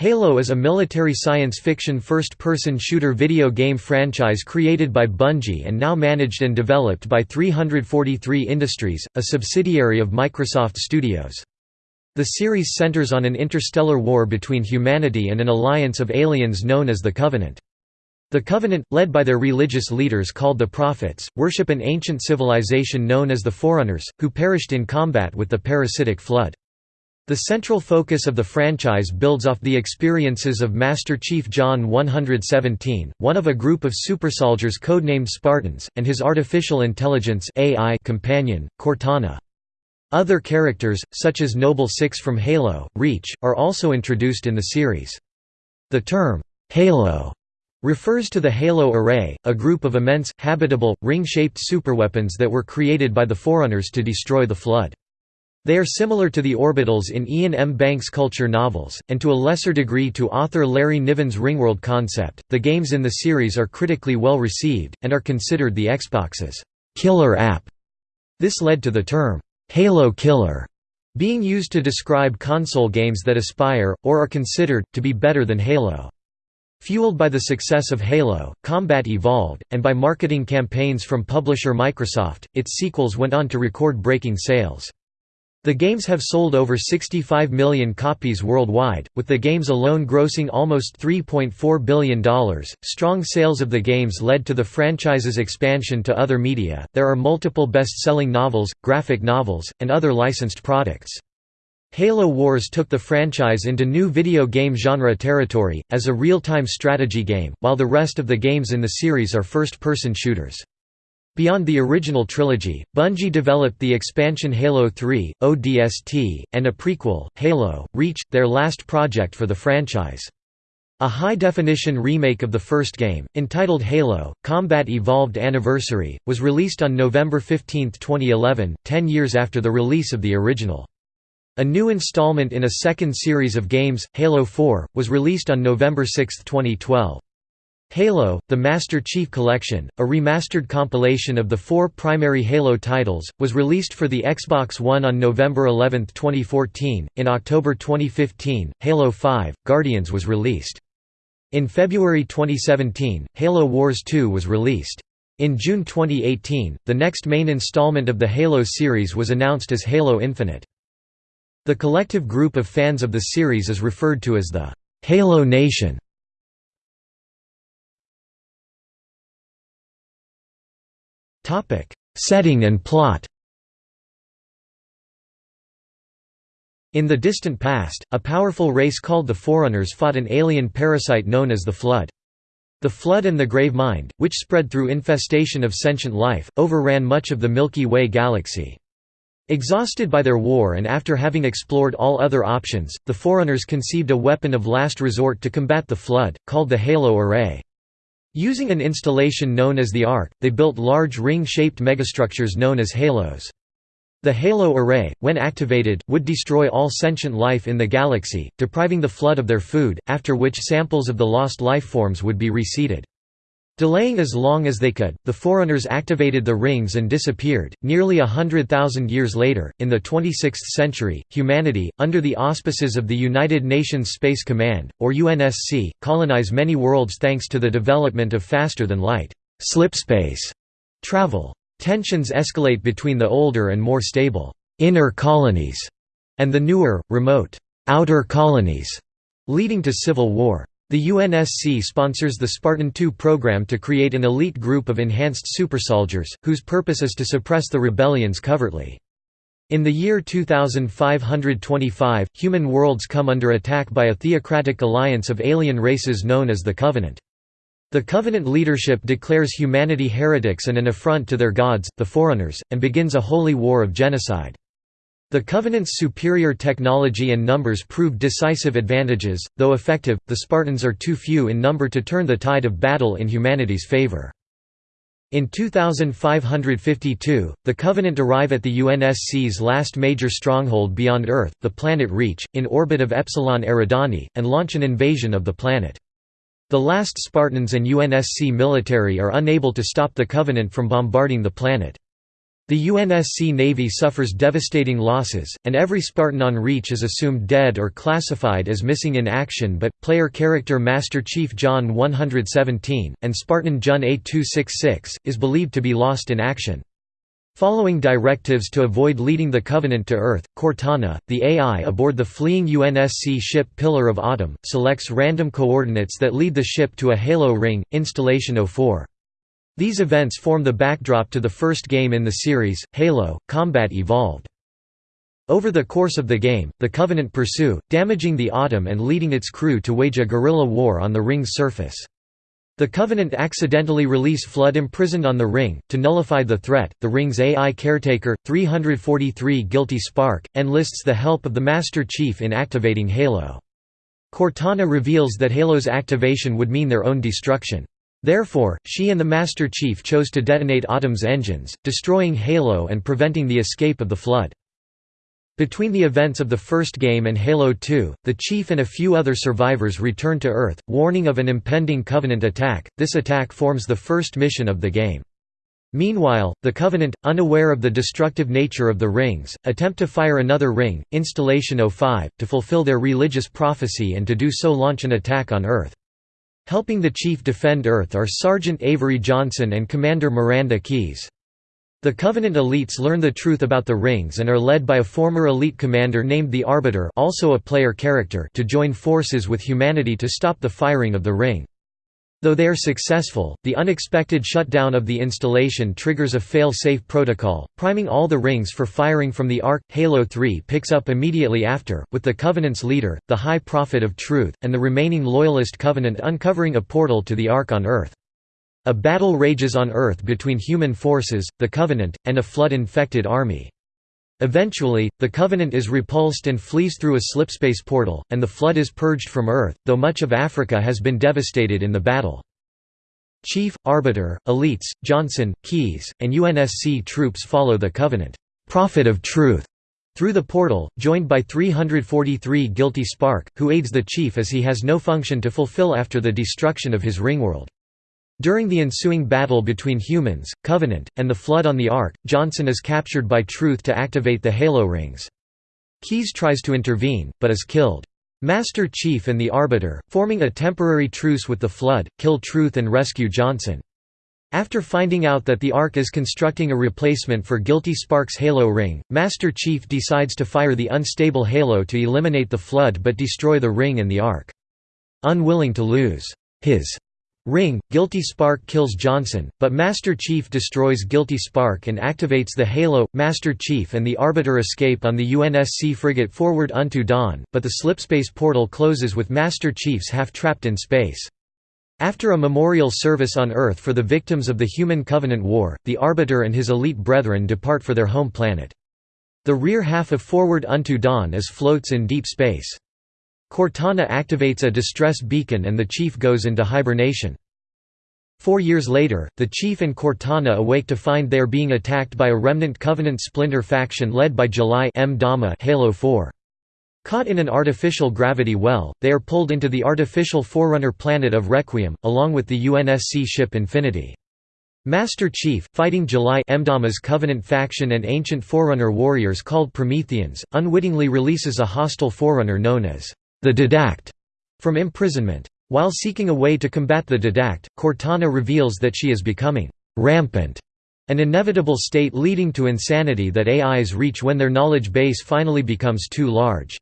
Halo is a military science fiction first-person shooter video game franchise created by Bungie and now managed and developed by 343 Industries, a subsidiary of Microsoft Studios. The series centers on an interstellar war between humanity and an alliance of aliens known as the Covenant. The Covenant, led by their religious leaders called the Prophets, worship an ancient civilization known as the Forerunners, who perished in combat with the parasitic flood. The central focus of the franchise builds off the experiences of Master Chief John 117, one of a group of supersoldiers codenamed Spartans, and his artificial intelligence AI companion, Cortana. Other characters, such as Noble Six from Halo, Reach, are also introduced in the series. The term, Halo, refers to the Halo Array, a group of immense, habitable, ring-shaped superweapons that were created by the Forerunners to destroy the Flood. They are similar to the orbitals in Iain M. Banks' culture novels, and to a lesser degree to author Larry Niven's Ringworld concept. The games in the series are critically well received, and are considered the Xbox's killer app. This led to the term, Halo Killer, being used to describe console games that aspire, or are considered, to be better than Halo. Fueled by the success of Halo, Combat evolved, and by marketing campaigns from publisher Microsoft, its sequels went on to record breaking sales. The games have sold over 65 million copies worldwide, with the games alone grossing almost $3.4 billion. Strong sales of the games led to the franchise's expansion to other media. There are multiple best selling novels, graphic novels, and other licensed products. Halo Wars took the franchise into new video game genre territory, as a real time strategy game, while the rest of the games in the series are first person shooters. Beyond the original trilogy, Bungie developed the expansion Halo 3, ODST, and a prequel, Halo, Reach, their last project for the franchise. A high-definition remake of the first game, entitled Halo, Combat Evolved Anniversary, was released on November 15, 2011, ten years after the release of the original. A new installment in a second series of games, Halo 4, was released on November 6, 2012. Halo, The Master Chief Collection, a remastered compilation of the four primary Halo titles, was released for the Xbox One on November 11, 2014. In October 2015, Halo 5, Guardians was released. In February 2017, Halo Wars 2 was released. In June 2018, the next main installment of the Halo series was announced as Halo Infinite. The collective group of fans of the series is referred to as the Halo Nation. Setting and plot In the distant past, a powerful race called the Forerunners fought an alien parasite known as the Flood. The Flood and the Gravemind, which spread through infestation of sentient life, overran much of the Milky Way galaxy. Exhausted by their war and after having explored all other options, the Forerunners conceived a weapon of last resort to combat the Flood, called the Halo Array. Using an installation known as the Ark, they built large ring-shaped megastructures known as halos. The halo array, when activated, would destroy all sentient life in the galaxy, depriving the flood of their food, after which samples of the lost lifeforms would be reseeded. Delaying as long as they could, the Forerunners activated the rings and disappeared. Nearly a hundred thousand years later, in the 26th century, humanity, under the auspices of the United Nations Space Command, or UNSC, colonize many worlds thanks to the development of faster-than-light slipspace travel. Tensions escalate between the older and more stable inner colonies and the newer, remote outer colonies, leading to civil war. The UNSC sponsors the Spartan II program to create an elite group of enhanced supersoldiers, whose purpose is to suppress the rebellions covertly. In the year 2525, human worlds come under attack by a theocratic alliance of alien races known as the Covenant. The Covenant leadership declares humanity heretics and an affront to their gods, the Forerunners, and begins a holy war of genocide. The Covenant's superior technology and numbers prove decisive advantages, though effective, the Spartans are too few in number to turn the tide of battle in humanity's favor. In 2552, the Covenant arrive at the UNSC's last major stronghold beyond Earth, the planet Reach, in orbit of Epsilon Eridani, and launch an invasion of the planet. The last Spartans and UNSC military are unable to stop the Covenant from bombarding the planet. The UNSC Navy suffers devastating losses, and every Spartan on Reach is assumed dead or classified as missing in action but, player character Master Chief John 117, and Spartan Jun A266, is believed to be lost in action. Following directives to avoid leading the Covenant to Earth, Cortana, the AI aboard the fleeing UNSC ship Pillar of Autumn, selects random coordinates that lead the ship to a halo ring, Installation 04. These events form the backdrop to the first game in the series, Halo, Combat Evolved. Over the course of the game, the Covenant pursue, damaging the Autumn and leading its crew to wage a guerrilla war on the ring's surface. The Covenant accidentally release Flood imprisoned on the ring. To nullify the threat, the ring's AI caretaker, 343 Guilty Spark, enlists the help of the Master Chief in activating Halo. Cortana reveals that Halo's activation would mean their own destruction. Therefore, she and the Master Chief chose to detonate Autumn's engines, destroying Halo and preventing the escape of the Flood. Between the events of the first game and Halo 2, the Chief and a few other survivors return to Earth, warning of an impending Covenant attack. This attack forms the first mission of the game. Meanwhile, the Covenant, unaware of the destructive nature of the rings, attempt to fire another ring, Installation 05, to fulfill their religious prophecy and to do so launch an attack on Earth. Helping the chief defend Earth are Sergeant Avery Johnson and Commander Miranda Keyes. The Covenant elites learn the truth about the rings and are led by a former elite commander named the Arbiter also a player character to join forces with humanity to stop the firing of the ring. Though they are successful, the unexpected shutdown of the installation triggers a fail-safe protocol, priming all the rings for firing from the Ark. Halo 3 picks up immediately after, with the Covenant's leader, the High Prophet of Truth, and the remaining Loyalist Covenant uncovering a portal to the Ark on Earth. A battle rages on Earth between human forces, the Covenant, and a flood-infected army. Eventually, the Covenant is repulsed and flees through a slipspace portal, and the Flood is purged from Earth, though much of Africa has been devastated in the battle. Chief, Arbiter, Elites, Johnson, Keyes, and UNSC troops follow the Covenant Prophet of Truth through the portal, joined by 343 Guilty Spark, who aids the Chief as he has no function to fulfill after the destruction of his ringworld. During the ensuing battle between humans, Covenant, and the Flood on the Ark, Johnson is captured by Truth to activate the Halo rings. Keyes tries to intervene, but is killed. Master Chief and the Arbiter, forming a temporary truce with the Flood, kill Truth and rescue Johnson. After finding out that the Ark is constructing a replacement for Guilty Spark's Halo ring, Master Chief decides to fire the unstable Halo to eliminate the Flood but destroy the ring and the Ark. Unwilling to lose his Ring, Guilty Spark kills Johnson, but Master Chief destroys Guilty Spark and activates the Halo. Master Chief and the Arbiter escape on the UNSC frigate Forward Unto Dawn, but the slipspace portal closes with Master Chiefs half trapped in space. After a memorial service on Earth for the victims of the Human Covenant War, the Arbiter and his elite brethren depart for their home planet. The rear half of Forward Unto Dawn is floats in deep space. Cortana activates a distress beacon and the Chief goes into hibernation. Four years later, the Chief and Cortana awake to find they are being attacked by a remnant Covenant splinter faction led by July Mdama Halo 4. Caught in an artificial gravity well, they are pulled into the artificial forerunner planet of Requiem, along with the UNSC ship Infinity. Master Chief, fighting July Mdama's Covenant faction and ancient Forerunner warriors called Prometheans, unwittingly releases a hostile Forerunner known as the Didact, from imprisonment. While seeking a way to combat the Didact, Cortana reveals that she is becoming rampant, an inevitable state leading to insanity that AIs reach when their knowledge base finally becomes too large.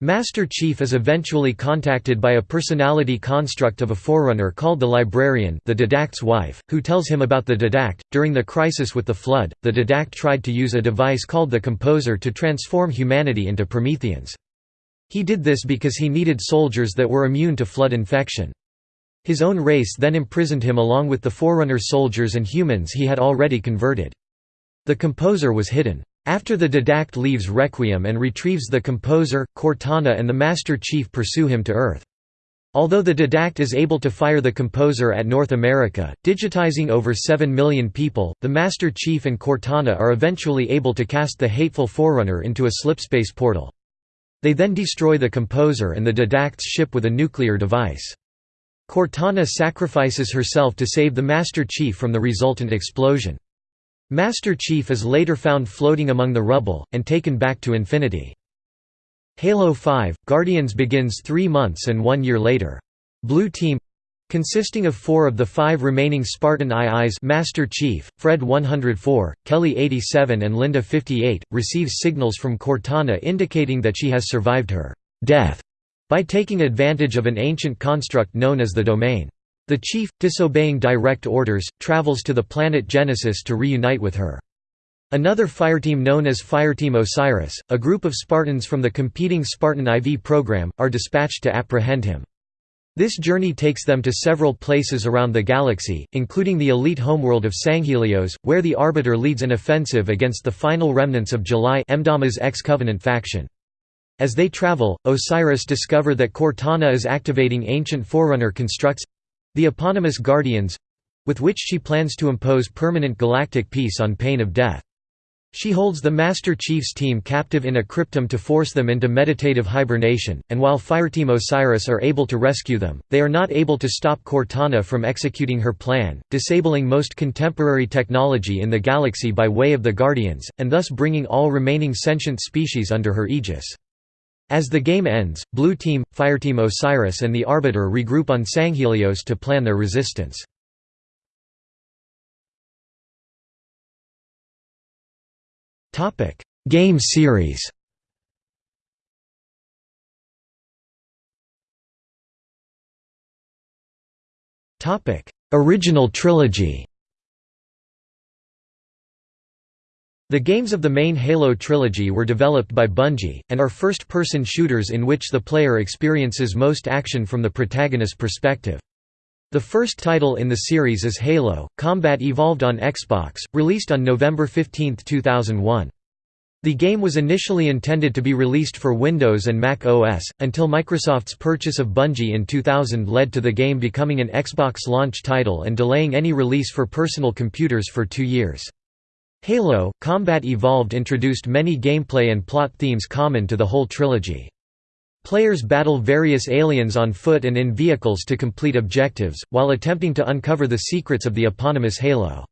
Master Chief is eventually contacted by a personality construct of a forerunner called the Librarian, the Didact's wife, who tells him about the Didact. During the crisis with the Flood, the Didact tried to use a device called the Composer to transform humanity into Prometheans. He did this because he needed soldiers that were immune to flood infection. His own race then imprisoned him along with the Forerunner soldiers and humans he had already converted. The composer was hidden. After the Didact leaves Requiem and retrieves the composer, Cortana and the Master Chief pursue him to Earth. Although the Didact is able to fire the composer at North America, digitizing over 7 million people, the Master Chief and Cortana are eventually able to cast the hateful Forerunner into a slipspace portal. They then destroy the composer and the Didact's ship with a nuclear device. Cortana sacrifices herself to save the Master Chief from the resultant explosion. Master Chief is later found floating among the rubble, and taken back to Infinity. Halo 5 – Guardians begins three months and one year later. Blue Team consisting of four of the five remaining Spartan IIs Master Chief, Fred 104, Kelly 87 and Linda 58, receives signals from Cortana indicating that she has survived her «death» by taking advantage of an ancient construct known as the Domain. The Chief, disobeying direct orders, travels to the planet Genesis to reunite with her. Another fireteam known as Fireteam Osiris, a group of Spartans from the competing Spartan IV program, are dispatched to apprehend him. This journey takes them to several places around the galaxy, including the elite homeworld of Sanghelios, where the Arbiter leads an offensive against the final remnants of July Mdama's ex-Covenant faction. As they travel, Osiris discover that Cortana is activating ancient Forerunner constructs—the eponymous Guardians—with which she plans to impose permanent galactic peace on pain of death. She holds the Master Chief's team captive in a cryptum to force them into meditative hibernation, and while Fireteam Osiris are able to rescue them, they are not able to stop Cortana from executing her plan, disabling most contemporary technology in the galaxy by way of the Guardians, and thus bringing all remaining sentient species under her aegis. As the game ends, Blue Team, Fireteam Osiris and the Arbiter regroup on Sanghelios to plan their resistance. Topic: Game series. Topic: Original trilogy. The games of the main Halo trilogy were developed by Bungie, and are first-person shooters in which the player experiences most action from the protagonist's perspective. The first title in the series is Halo, Combat Evolved on Xbox, released on November 15, 2001. The game was initially intended to be released for Windows and Mac OS, until Microsoft's purchase of Bungie in 2000 led to the game becoming an Xbox launch title and delaying any release for personal computers for two years. Halo, Combat Evolved introduced many gameplay and plot themes common to the whole trilogy. Players battle various aliens on foot and in vehicles to complete objectives, while attempting to uncover the secrets of the eponymous Halo.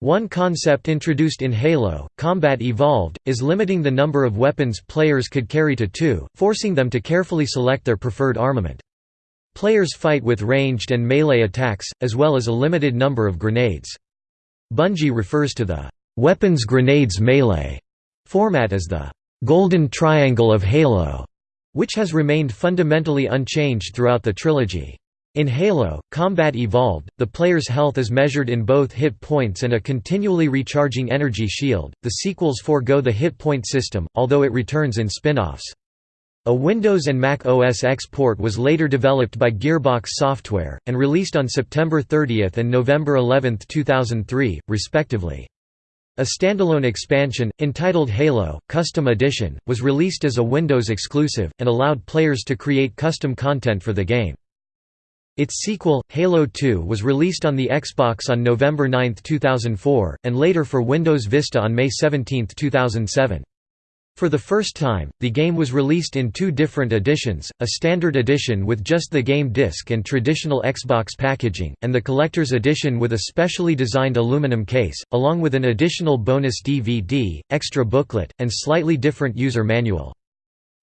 One concept introduced in Halo, Combat Evolved, is limiting the number of weapons players could carry to two, forcing them to carefully select their preferred armament. Players fight with ranged and melee attacks, as well as a limited number of grenades. Bungie refers to the «weapons grenades melee» format as the «golden triangle of Halo» which has remained fundamentally unchanged throughout the trilogy. In Halo, Combat Evolved, the player's health is measured in both hit points and a continually recharging energy shield. The sequels forego the hit point system, although it returns in spin-offs. A Windows and Mac OS X port was later developed by Gearbox Software, and released on September 30 and November 11, 2003, respectively. A standalone expansion, entitled Halo, Custom Edition, was released as a Windows exclusive, and allowed players to create custom content for the game. Its sequel, Halo 2 was released on the Xbox on November 9, 2004, and later for Windows Vista on May 17, 2007. For the first time, the game was released in two different editions, a standard edition with just the game disc and traditional Xbox packaging, and the collector's edition with a specially designed aluminum case, along with an additional bonus DVD, extra booklet, and slightly different user manual.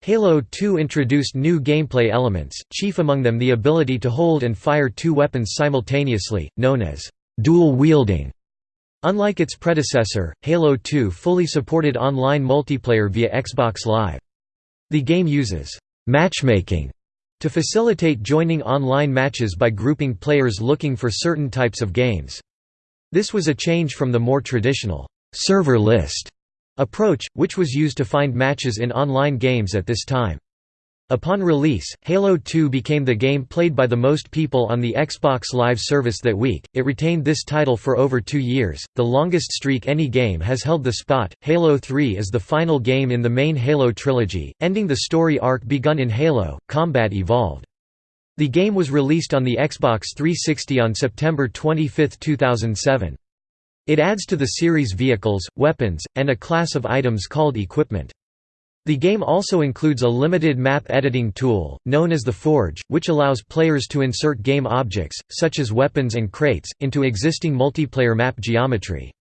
Halo 2 introduced new gameplay elements, chief among them the ability to hold and fire two weapons simultaneously, known as dual wielding. Unlike its predecessor, Halo 2 fully supported online multiplayer via Xbox Live. The game uses «matchmaking» to facilitate joining online matches by grouping players looking for certain types of games. This was a change from the more traditional «server list» approach, which was used to find matches in online games at this time. Upon release, Halo 2 became the game played by the most people on the Xbox Live service that week. It retained this title for over two years, the longest streak any game has held the spot. Halo 3 is the final game in the main Halo trilogy, ending the story arc begun in Halo Combat Evolved. The game was released on the Xbox 360 on September 25, 2007. It adds to the series vehicles, weapons, and a class of items called equipment. The game also includes a limited map editing tool, known as the Forge, which allows players to insert game objects, such as weapons and crates, into existing multiplayer map geometry.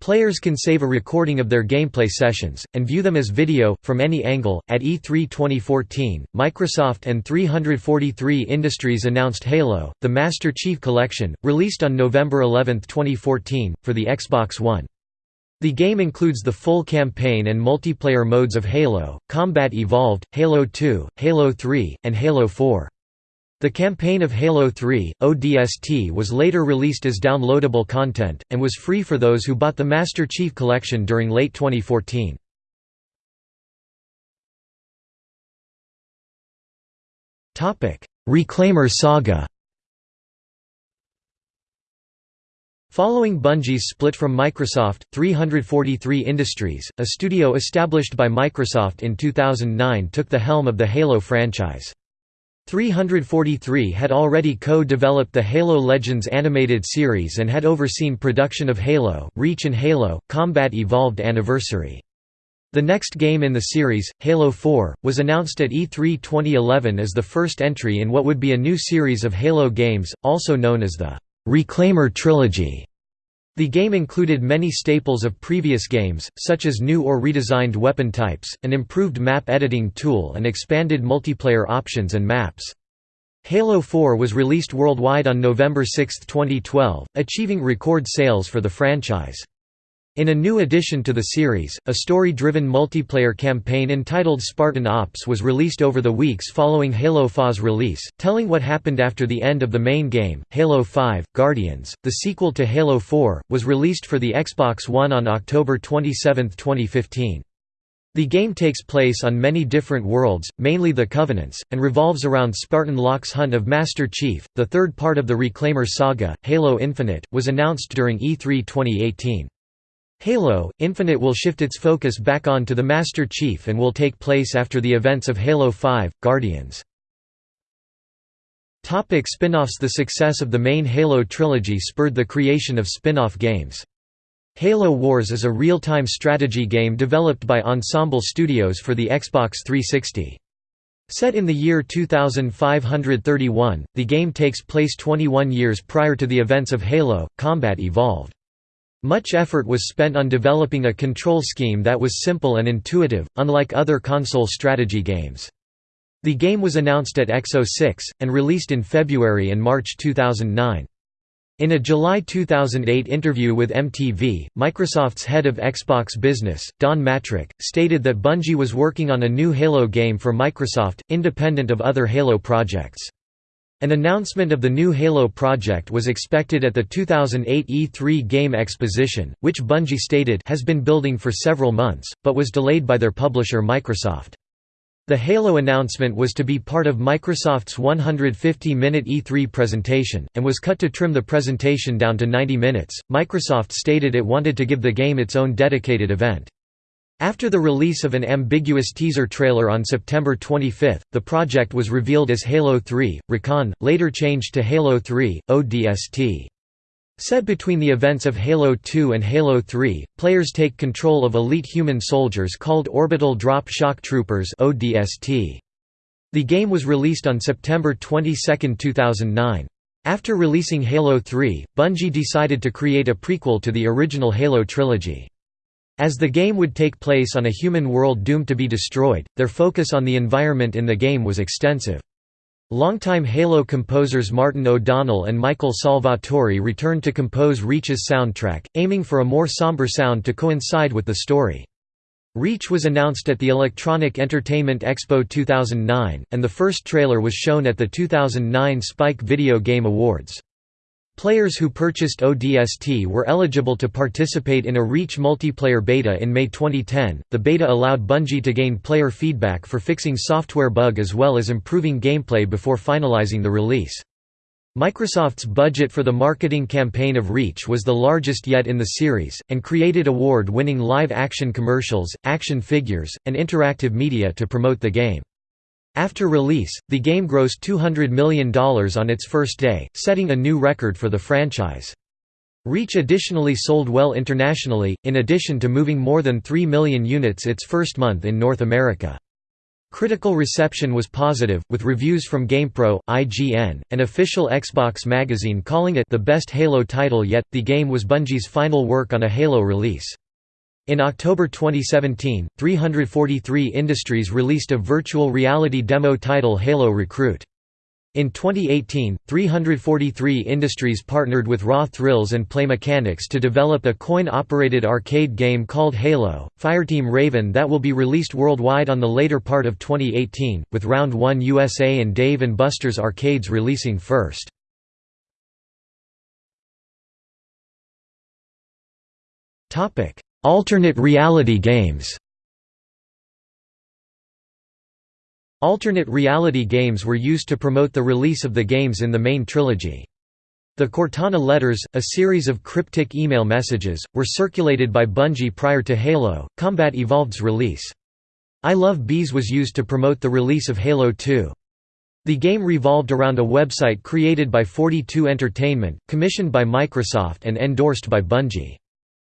Players can save a recording of their gameplay sessions, and view them as video, from any angle. At E3 2014, Microsoft and 343 Industries announced Halo, the Master Chief Collection, released on November 11, 2014, for the Xbox One. The game includes the full campaign and multiplayer modes of Halo, Combat Evolved, Halo 2, Halo 3, and Halo 4. The campaign of Halo 3, ODST was later released as downloadable content, and was free for those who bought the Master Chief Collection during late 2014. Reclaimer saga Following Bungie's split from Microsoft, 343 Industries, a studio established by Microsoft in 2009 took the helm of the Halo franchise. 343 had already co-developed the Halo Legends animated series and had overseen production of Halo, Reach and Halo, Combat Evolved Anniversary. The next game in the series, Halo 4, was announced at E3 2011 as the first entry in what would be a new series of Halo games, also known as the Reclaimer Trilogy. The game included many staples of previous games, such as new or redesigned weapon types, an improved map editing tool and expanded multiplayer options and maps. Halo 4 was released worldwide on November 6, 2012, achieving record sales for the franchise. In a new addition to the series, a story-driven multiplayer campaign entitled Spartan Ops was released over the weeks following Halo 4's release, telling what happened after the end of the main game. Halo 5: Guardians, the sequel to Halo 4, was released for the Xbox One on October 27, 2015. The game takes place on many different worlds, mainly the Covenants, and revolves around Spartan Locke's hunt of Master Chief. The third part of the Reclaimer saga, Halo Infinite, was announced during E3 2018. Halo, Infinite will shift its focus back on to the Master Chief and will take place after the events of Halo 5, Guardians. Spin-offs The success of the main Halo trilogy spurred the creation of spin-off games. Halo Wars is a real-time strategy game developed by Ensemble Studios for the Xbox 360. Set in the year 2531, the game takes place 21 years prior to the events of Halo, Combat Evolved. Much effort was spent on developing a control scheme that was simple and intuitive, unlike other console strategy games. The game was announced at X06, and released in February and March 2009. In a July 2008 interview with MTV, Microsoft's head of Xbox Business, Don Mattrick, stated that Bungie was working on a new Halo game for Microsoft, independent of other Halo projects. An announcement of the new Halo project was expected at the 2008 E3 Game Exposition, which Bungie stated has been building for several months, but was delayed by their publisher Microsoft. The Halo announcement was to be part of Microsoft's 150-minute E3 presentation, and was cut to trim the presentation down to 90 minutes. Microsoft stated it wanted to give the game its own dedicated event. After the release of an ambiguous teaser trailer on September 25, the project was revealed as Halo 3, Recon, later changed to Halo 3, ODST. Set between the events of Halo 2 and Halo 3, players take control of elite human soldiers called Orbital Drop Shock Troopers. The game was released on September 22, 2009. After releasing Halo 3, Bungie decided to create a prequel to the original Halo trilogy. As the game would take place on a human world doomed to be destroyed, their focus on the environment in the game was extensive. Longtime Halo composers Martin O'Donnell and Michael Salvatori returned to compose Reach's soundtrack, aiming for a more somber sound to coincide with the story. Reach was announced at the Electronic Entertainment Expo 2009, and the first trailer was shown at the 2009 Spike Video Game Awards. Players who purchased ODST were eligible to participate in a Reach multiplayer beta in May 2010. The beta allowed Bungie to gain player feedback for fixing software bug as well as improving gameplay before finalizing the release. Microsoft's budget for the marketing campaign of Reach was the largest yet in the series, and created award-winning live-action commercials, action figures, and interactive media to promote the game. After release, the game grossed $200 million on its first day, setting a new record for the franchise. Reach additionally sold well internationally, in addition to moving more than 3 million units its first month in North America. Critical reception was positive, with reviews from GamePro, IGN, and official Xbox magazine calling it the best Halo title yet. The game was Bungie's final work on a Halo release. In October 2017, 343 Industries released a virtual reality demo title Halo Recruit. In 2018, 343 Industries partnered with Raw Thrills and Play Mechanics to develop a coin-operated arcade game called Halo, Fireteam Raven that will be released worldwide on the later part of 2018, with Round 1 USA and Dave & Buster's arcades releasing first. Alternate reality games Alternate reality games were used to promote the release of the games in the main trilogy. The Cortana letters, a series of cryptic email messages, were circulated by Bungie prior to Halo, Combat Evolved's release. I Love Bees was used to promote the release of Halo 2. The game revolved around a website created by 42 Entertainment, commissioned by Microsoft and endorsed by Bungie.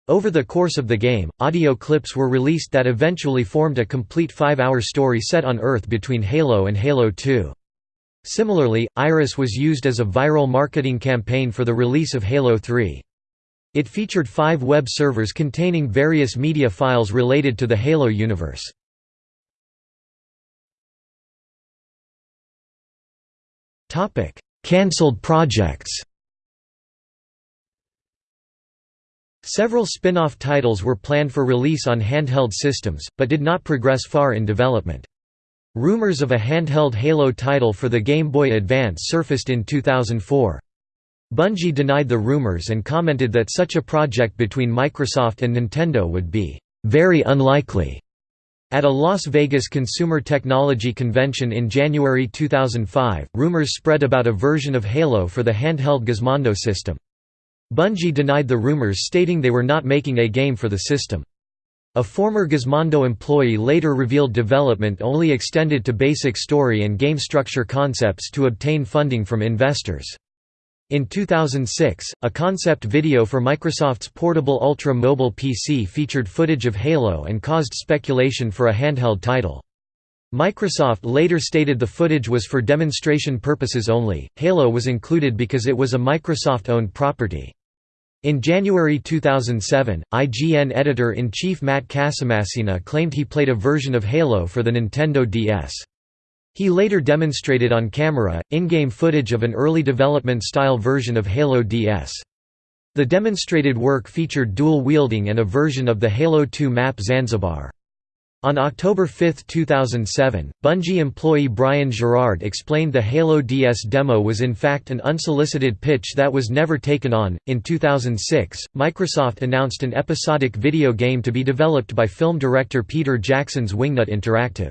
Over the course of the game, audio clips were released that eventually formed a complete five-hour story set on Earth between Halo and Halo 2. Similarly, Iris was used as a viral marketing campaign for the release of Halo 3. It featured five web servers containing various media files related to the Halo universe. Cancelled projects Several spin-off titles were planned for release on handheld systems, but did not progress far in development. Rumors of a handheld Halo title for the Game Boy Advance surfaced in 2004. Bungie denied the rumors and commented that such a project between Microsoft and Nintendo would be very unlikely. At a Las Vegas Consumer Technology Convention in January 2005, rumors spread about a version of Halo for the handheld Gizmondo system. Bungie denied the rumors stating they were not making a game for the system. A former Gizmondo employee later revealed development only extended to basic story and game structure concepts to obtain funding from investors. In 2006, a concept video for Microsoft's portable Ultra mobile PC featured footage of Halo and caused speculation for a handheld title. Microsoft later stated the footage was for demonstration purposes only. Halo was included because it was a Microsoft owned property. In January 2007, IGN editor-in-chief Matt Casamassina claimed he played a version of Halo for the Nintendo DS. He later demonstrated on camera, in-game footage of an early development-style version of Halo DS. The demonstrated work featured dual wielding and a version of the Halo 2 map Zanzibar. On October 5, 2007, Bungie employee Brian Jarrard explained the Halo DS demo was in fact an unsolicited pitch that was never taken on. In 2006, Microsoft announced an episodic video game to be developed by film director Peter Jackson's Wingnut Interactive.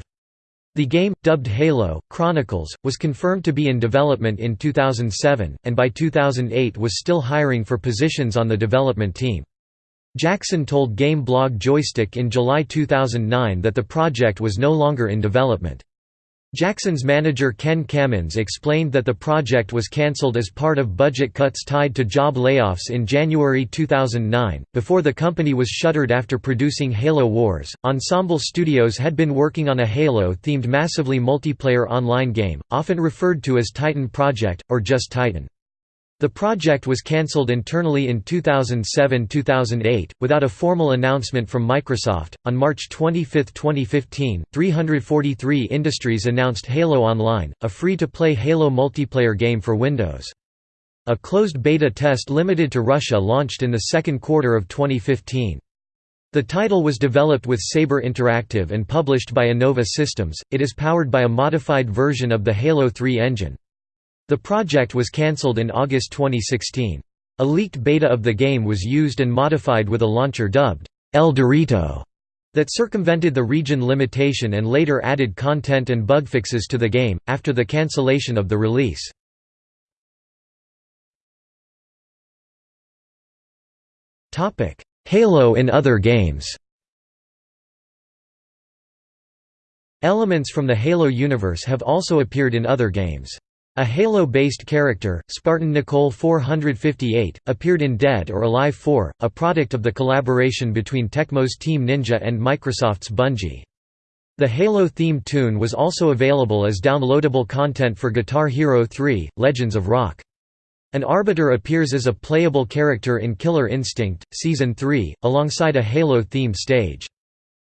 The game, dubbed Halo Chronicles, was confirmed to be in development in 2007, and by 2008 was still hiring for positions on the development team. Jackson told game blog Joystick in July 2009 that the project was no longer in development. Jackson's manager Ken Kamins explained that the project was cancelled as part of budget cuts tied to job layoffs in January 2009. Before the company was shuttered after producing Halo Wars, Ensemble Studios had been working on a Halo themed massively multiplayer online game, often referred to as Titan Project, or just Titan. The project was cancelled internally in 2007-2008, without a formal announcement from Microsoft. On March 25, 2015, 343 Industries announced Halo Online, a free-to-play Halo multiplayer game for Windows. A closed beta test limited to Russia launched in the second quarter of 2015. The title was developed with Saber Interactive and published by Innova Systems. It is powered by a modified version of the Halo 3 engine. The project was cancelled in August 2016. A leaked beta of the game was used and modified with a launcher dubbed ElDorito that circumvented the region limitation and later added content and bug fixes to the game, after the cancellation of the release. Halo in other games Elements from the Halo universe have also appeared in other games. A Halo-based character, Spartan Nicole 458, appeared in Dead or Alive 4, a product of the collaboration between Tecmo's Team Ninja and Microsoft's Bungie. The Halo theme tune was also available as downloadable content for Guitar Hero 3: Legends of Rock. An Arbiter appears as a playable character in Killer Instinct, Season 3, alongside a Halo-themed stage.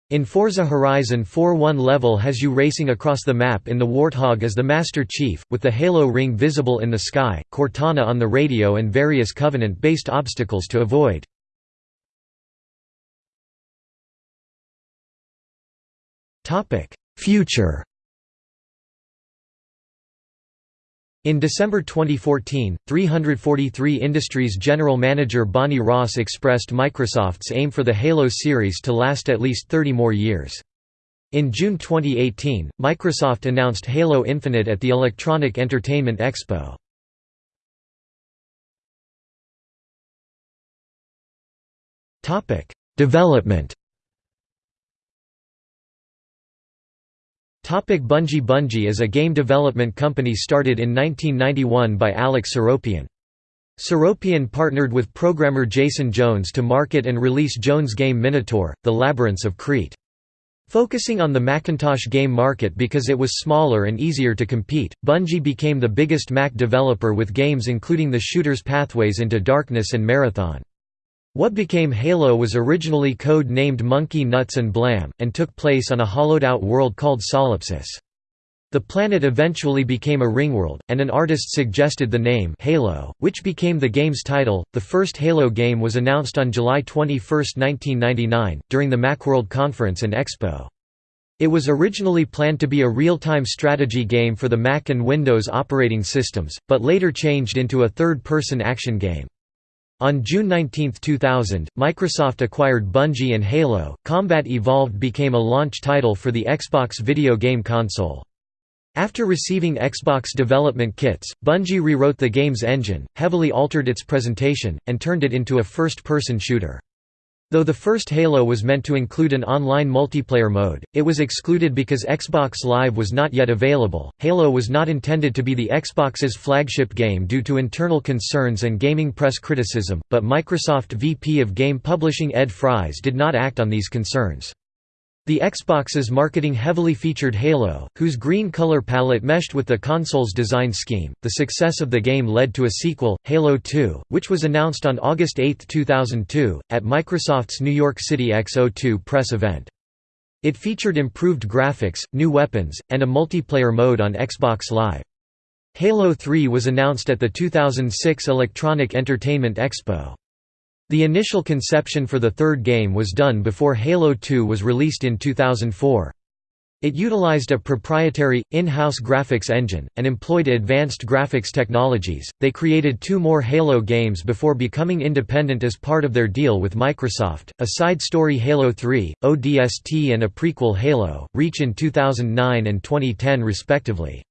In Forza Horizon 4 one level has you racing across the map in the Warthog as the Master Chief, with the Halo ring visible in the sky, Cortana on the radio and various Covenant-based obstacles to avoid. Future In December 2014, 343 Industries general manager Bonnie Ross expressed Microsoft's aim for the Halo series to last at least 30 more years. In June 2018, Microsoft announced Halo Infinite at the Electronic Entertainment Expo. Development Bungie Bungie is a game development company started in 1991 by Alex Seropian. Seropian partnered with programmer Jason Jones to market and release Jones' game Minotaur, The Labyrinths of Crete. Focusing on the Macintosh game market because it was smaller and easier to compete, Bungie became the biggest Mac developer with games including the shooters Pathways into Darkness and Marathon. What became Halo was originally code-named Monkey Nuts and Blam, and took place on a hollowed-out world called Solipsis. The planet eventually became a ringworld, and an artist suggested the name Halo, which became the game's title. The first Halo game was announced on July 21, 1999, during the Macworld Conference and Expo. It was originally planned to be a real-time strategy game for the Mac and Windows operating systems, but later changed into a third-person action game. On June 19, 2000, Microsoft acquired Bungie and Halo. Combat Evolved became a launch title for the Xbox video game console. After receiving Xbox development kits, Bungie rewrote the game's engine, heavily altered its presentation, and turned it into a first-person shooter. Though the first Halo was meant to include an online multiplayer mode, it was excluded because Xbox Live was not yet available. Halo was not intended to be the Xbox's flagship game due to internal concerns and gaming press criticism, but Microsoft VP of Game Publishing Ed Fries did not act on these concerns. The Xbox's marketing heavily featured Halo, whose green color palette meshed with the console's design scheme. The success of the game led to a sequel, Halo 2, which was announced on August 8, 2002, at Microsoft's New York City X02 press event. It featured improved graphics, new weapons, and a multiplayer mode on Xbox Live. Halo 3 was announced at the 2006 Electronic Entertainment Expo. The initial conception for the third game was done before Halo 2 was released in 2004. It utilized a proprietary, in-house graphics engine, and employed advanced graphics technologies. They created two more Halo games before becoming independent as part of their deal with Microsoft, a side story Halo 3, ODST and a prequel Halo, Reach in 2009 and 2010 respectively.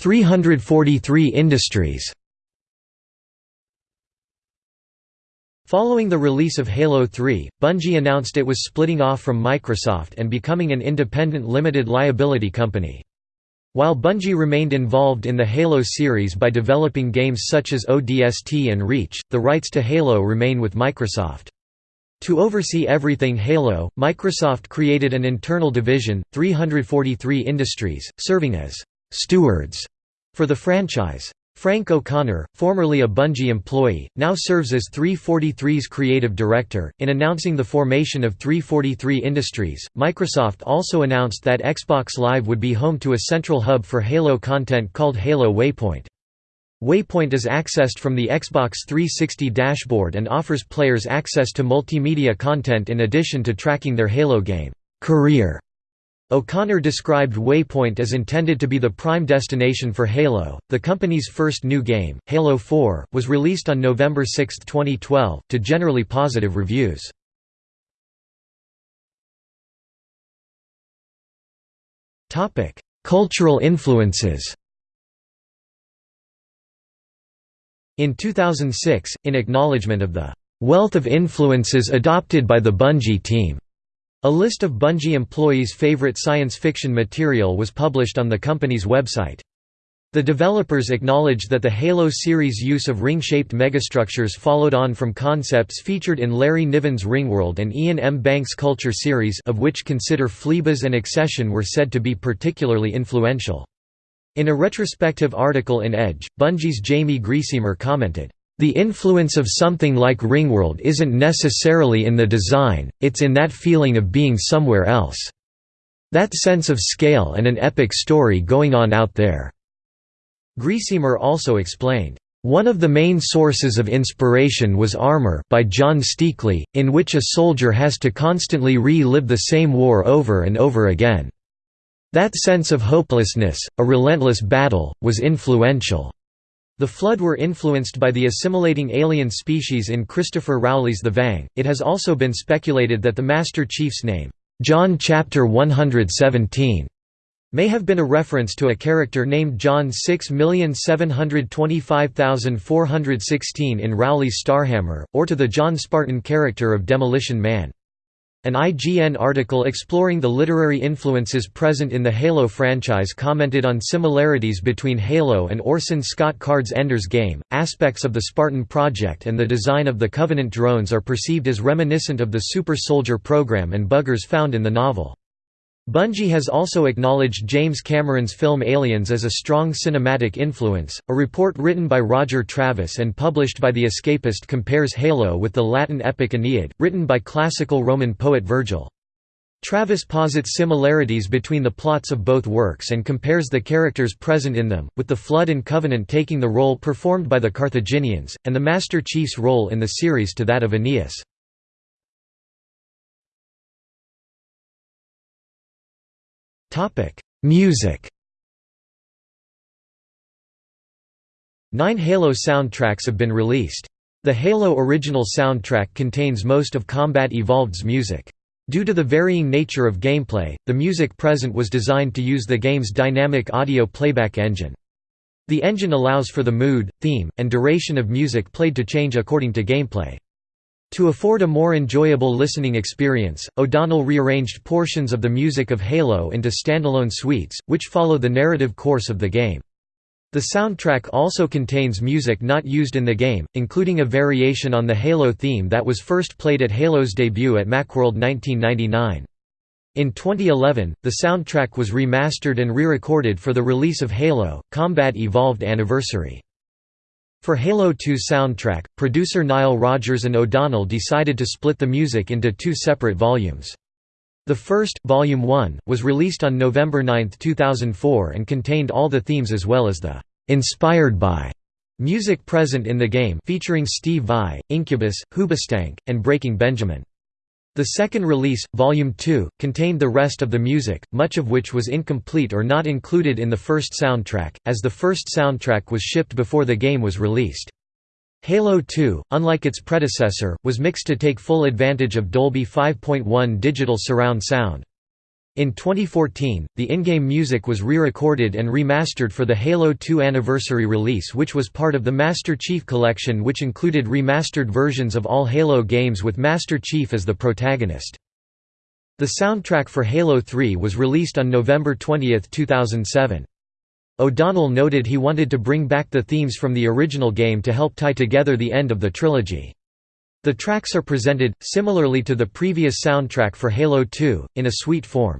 343 Industries Following the release of Halo 3, Bungie announced it was splitting off from Microsoft and becoming an independent limited liability company. While Bungie remained involved in the Halo series by developing games such as ODST and Reach, the rights to Halo remain with Microsoft. To oversee everything Halo, Microsoft created an internal division, 343 Industries, serving as stewards for the franchise. Frank O'Connor, formerly a Bungie employee, now serves as 343's creative director. In announcing the formation of 343 Industries, Microsoft also announced that Xbox Live would be home to a central hub for Halo content called Halo Waypoint. Waypoint is accessed from the Xbox 360 dashboard and offers players access to multimedia content in addition to tracking their Halo game career O'Connor described Waypoint as intended to be the prime destination for Halo. The company's first new game, Halo 4, was released on November 6, 2012, to generally positive reviews. Topic: Cultural influences. In 2006, in acknowledgement of the wealth of influences adopted by the Bungie team, a list of Bungie employees' favorite science fiction material was published on the company's website. The developers acknowledged that the Halo series' use of ring-shaped megastructures followed on from concepts featured in Larry Niven's Ringworld and Iain M. Banks' Culture series of which Consider Phlebas and Excession were said to be particularly influential. In a retrospective article in Edge, Bungie's Jaime Griesemer commented, "...the influence of something like Ringworld isn't necessarily in the design, it's in that feeling of being somewhere else. That sense of scale and an epic story going on out there." Griesemer also explained, "...one of the main sources of inspiration was Armor by John Steakley, in which a soldier has to constantly re-live the same war over and over again. That sense of hopelessness, a relentless battle, was influential." The Flood were influenced by the assimilating alien species in Christopher Rowley's The Vang. It has also been speculated that the Master Chief's name, John Chapter 117, may have been a reference to a character named John 6725416 in Rowley's Starhammer, or to the John Spartan character of Demolition Man. An IGN article exploring the literary influences present in the Halo franchise commented on similarities between Halo and Orson Scott Card's Ender's Game. Aspects of the Spartan project and the design of the Covenant drones are perceived as reminiscent of the Super Soldier program and buggers found in the novel. Bungie has also acknowledged James Cameron's film Aliens as a strong cinematic influence. A report written by Roger Travis and published by The Escapist compares Halo with the Latin epic Aeneid, written by classical Roman poet Virgil. Travis posits similarities between the plots of both works and compares the characters present in them, with the Flood and Covenant taking the role performed by the Carthaginians, and the Master Chief's role in the series to that of Aeneas. Topic: Music. Nine Halo soundtracks have been released. The Halo original soundtrack contains most of Combat Evolved's music. Due to the varying nature of gameplay, the music present was designed to use the game's dynamic audio playback engine. The engine allows for the mood, theme, and duration of music played to change according to gameplay. To afford a more enjoyable listening experience, O'Donnell rearranged portions of the music of Halo into standalone suites, which follow the narrative course of the game. The soundtrack also contains music not used in the game, including a variation on the Halo theme that was first played at Halo's debut at Macworld 1999. In 2011, the soundtrack was remastered and re-recorded for the release of Halo, Combat Evolved Anniversary. For Halo 2 soundtrack, producer Nile Rodgers and O'Donnell decided to split the music into two separate volumes. The first, Volume 1, was released on November 9, 2004 and contained all the themes as well as the «inspired by» music present in the game featuring Steve Vai, Incubus, Hoobastank, and Breaking Benjamin. The second release, Volume 2, contained the rest of the music, much of which was incomplete or not included in the first soundtrack, as the first soundtrack was shipped before the game was released. Halo 2, unlike its predecessor, was mixed to take full advantage of Dolby 5.1 digital surround sound. In 2014, the in-game music was re-recorded and remastered for the Halo 2 anniversary release which was part of the Master Chief Collection which included remastered versions of all Halo games with Master Chief as the protagonist. The soundtrack for Halo 3 was released on November 20, 2007. O'Donnell noted he wanted to bring back the themes from the original game to help tie together the end of the trilogy. The tracks are presented, similarly to the previous soundtrack for Halo 2, in a suite form.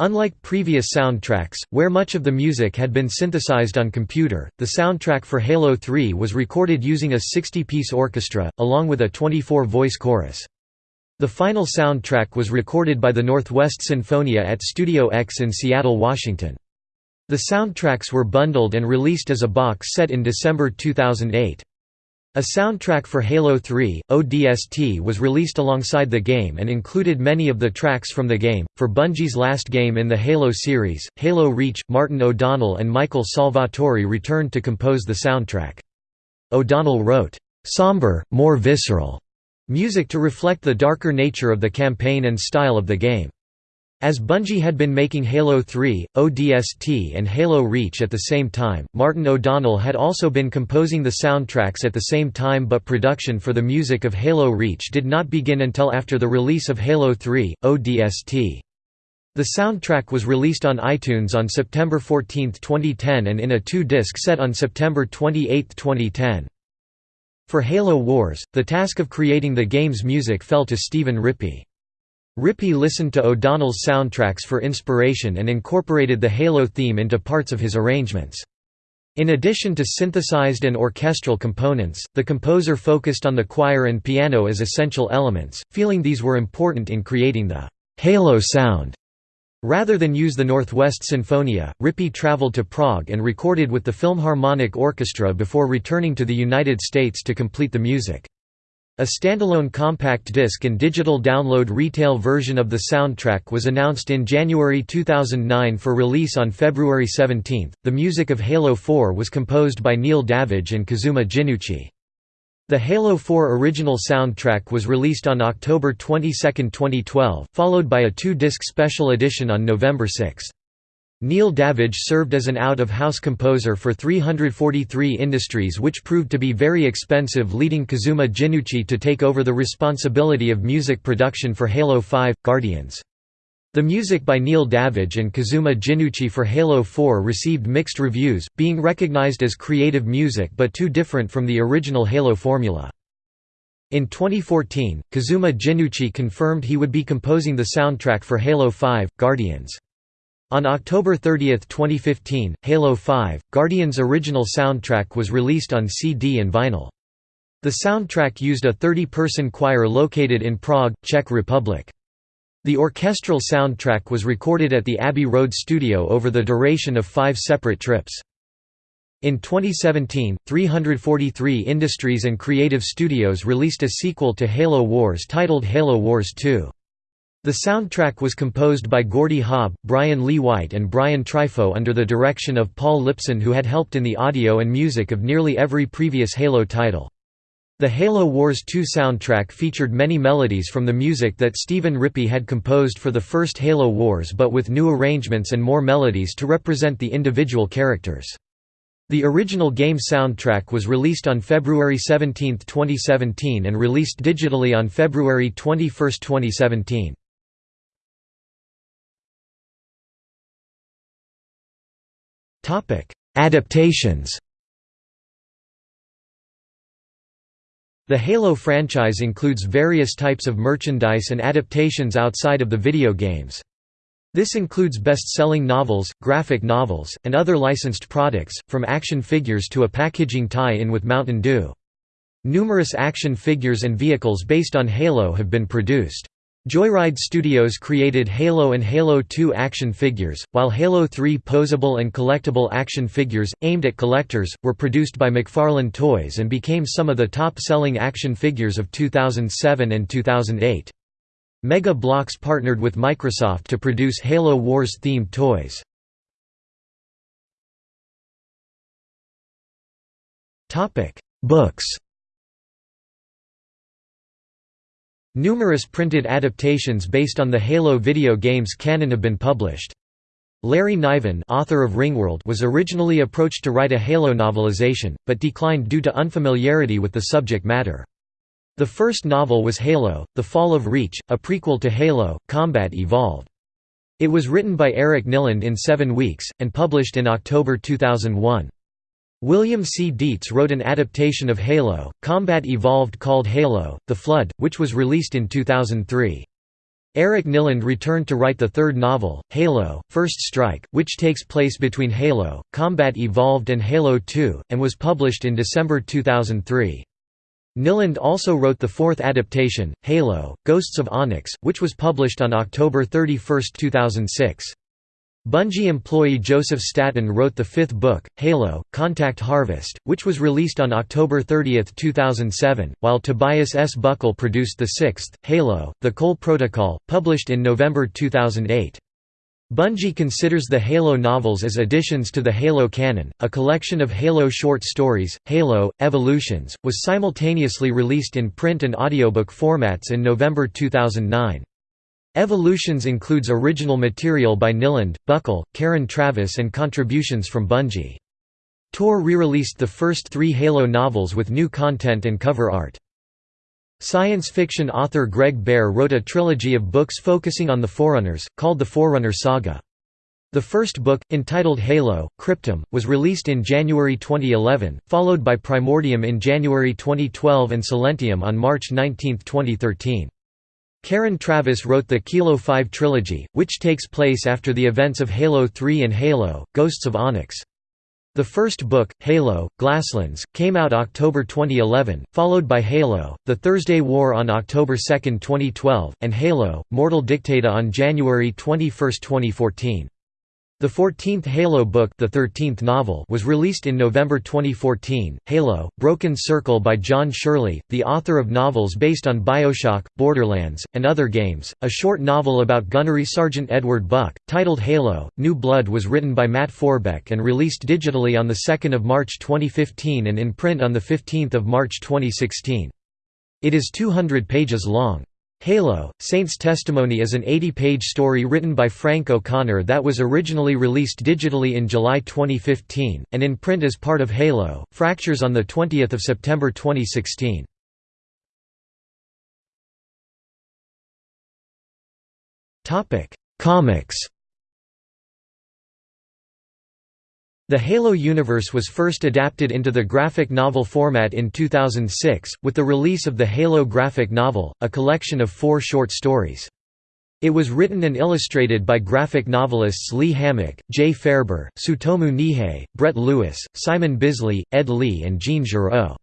Unlike previous soundtracks, where much of the music had been synthesized on computer, the soundtrack for Halo 3 was recorded using a 60-piece orchestra, along with a 24-voice chorus. The final soundtrack was recorded by the Northwest Sinfonia at Studio X in Seattle, Washington. The soundtracks were bundled and released as a box set in December 2008. A soundtrack for Halo 3, ODST was released alongside the game and included many of the tracks from the game. For Bungie's last game in the Halo series, Halo Reach, Martin O'Donnell and Michael Salvatori returned to compose the soundtrack. O'Donnell wrote, "...somber, more visceral," music to reflect the darker nature of the campaign and style of the game. As Bungie had been making Halo 3, ODST and Halo Reach at the same time, Martin O'Donnell had also been composing the soundtracks at the same time but production for the music of Halo Reach did not begin until after the release of Halo 3, ODST. The soundtrack was released on iTunes on September 14, 2010 and in a two-disc set on September 28, 2010. For Halo Wars, the task of creating the game's music fell to Stephen Rippey. Rippey listened to O'Donnell's soundtracks for inspiration and incorporated the Halo theme into parts of his arrangements. In addition to synthesized and orchestral components, the composer focused on the choir and piano as essential elements, feeling these were important in creating the Halo sound. Rather than use the Northwest Sinfonia, Rippey traveled to Prague and recorded with the Philharmonic Orchestra before returning to the United States to complete the music. A standalone compact disc and digital download retail version of the soundtrack was announced in January 2009 for release on February 17. The music of Halo 4 was composed by Neil Davidge and Kazuma Jinnouchi. The Halo 4 original soundtrack was released on October 22, 2012, followed by a two-disc special edition on November 6. Neil Davidge served as an out-of-house composer for 343 Industries which proved to be very expensive leading Kazuma Jinnouchi to take over the responsibility of music production for Halo 5 – Guardians. The music by Neil Davidge and Kazuma Jinnouchi for Halo 4 received mixed reviews, being recognized as creative music but too different from the original Halo formula. In 2014, Kazuma Jinnouchi confirmed he would be composing the soundtrack for Halo 5 – Guardians. On October 30, 2015, Halo 5 – Guardians' original soundtrack was released on CD and vinyl. The soundtrack used a 30-person choir located in Prague, Czech Republic. The orchestral soundtrack was recorded at the Abbey Road studio over the duration of five separate trips. In 2017, 343 Industries and Creative Studios released a sequel to Halo Wars titled Halo Wars 2. The soundtrack was composed by Gordy Haab, Brian Lee White and Brian Trifon under the direction of Paul Lipson who had helped in the audio and music of nearly every previous Halo title. The Halo Wars 2 soundtrack featured many melodies from the music that Stephen Rippey had composed for the first Halo Wars but with new arrangements and more melodies to represent the individual characters. The original game soundtrack was released on February 17, 2017 and released digitally on February 21, 2017. Adaptations The Halo franchise includes various types of merchandise and adaptations outside of the video games. This includes best-selling novels, graphic novels, and other licensed products, from action figures to a packaging tie-in with Mountain Dew. Numerous action figures and vehicles based on Halo have been produced. Joyride Studios created Halo and Halo 2 action figures, while Halo 3 posable and collectible action figures, aimed at collectors, were produced by McFarlane Toys and became some of the top-selling action figures of 2007 and 2008. Mega Bloks partnered with Microsoft to produce Halo Wars-themed toys. Books Numerous printed adaptations based on the Halo video games canon have been published. Larry Niven author of Ringworld was originally approached to write a Halo novelization, but declined due to unfamiliarity with the subject matter. The first novel was Halo, The Fall of Reach, a prequel to Halo, Combat Evolved. It was written by Eric Nylund in seven weeks, and published in October 2001. William C. Dietz wrote an adaptation of Halo, Combat Evolved called Halo, The Flood, which was released in 2003. Eric Nylund returned to write the third novel, Halo, First Strike, which takes place between Halo, Combat Evolved and Halo 2, and was published in December 2003. Nylund also wrote the fourth adaptation, Halo, Ghosts of Onyx, which was published on October 31, 2006. Bungie employee Joseph Staten wrote the fifth book, Halo, Contact Harvest, which was released on October 30, 2007, while Tobias S. Buckell produced the sixth, Halo, The Cole Protocol, published in November 2008. Bungie considers the Halo novels as additions to the Halo canon. A collection of Halo short stories, Halo Evolutions, was simultaneously released in print and audiobook formats in November 2009. Evolutions includes original material by Nylund, Buckell, Karen Traviss and contributions from Bungie. Tor re-released the first three Halo novels with new content and cover art. Science fiction author Greg Bear wrote a trilogy of books focusing on the Forerunners, called the Forerunner Saga. The first book, entitled Halo, Cryptum, was released in January 2011, followed by Primordium in January 2012 and Silentium on March 19, 2013. Karen Traviss wrote the Kilo 5 trilogy, which takes place after the events of Halo 3 and Halo, Ghosts of Onyx. The first book, Halo, Glasslands, came out October 2011, followed by Halo, The Thursday War on October 2, 2012, and Halo, Mortal Dictata on January 21, 2014. The 14th Halo book the 13th novel was released in November 2014, Halo, Broken Circle by John Shirley, the author of novels based on Bioshock, Borderlands, and other games. A short novel about gunnery Sergeant Edward Buck, titled Halo, New Blood was written by Matt Forbeck and released digitally on 2 March 2015 and in print on 15 March 2016. It is 200 pages long. Halo, Saint's Testimony is an 80-page story written by Frank O'Connor that was originally released digitally in July 2015, and in print as part of Halo, Fractures on 20 September 2016. Comics The Halo universe was first adapted into the graphic novel format in 2006, with the release of the Halo graphic novel, a collection of four short stories. It was written and illustrated by graphic novelists Lee Hammock, Jay Faerber, Tsutomu Nihei, Brett Lewis, Simon Bisley, Ed Lee and Jean Giraud.